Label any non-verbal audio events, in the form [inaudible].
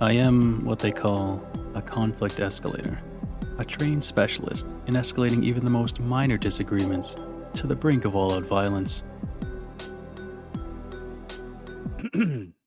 I am what they call a conflict escalator, a trained specialist in escalating even the most minor disagreements to the brink of all out violence. [clears throat]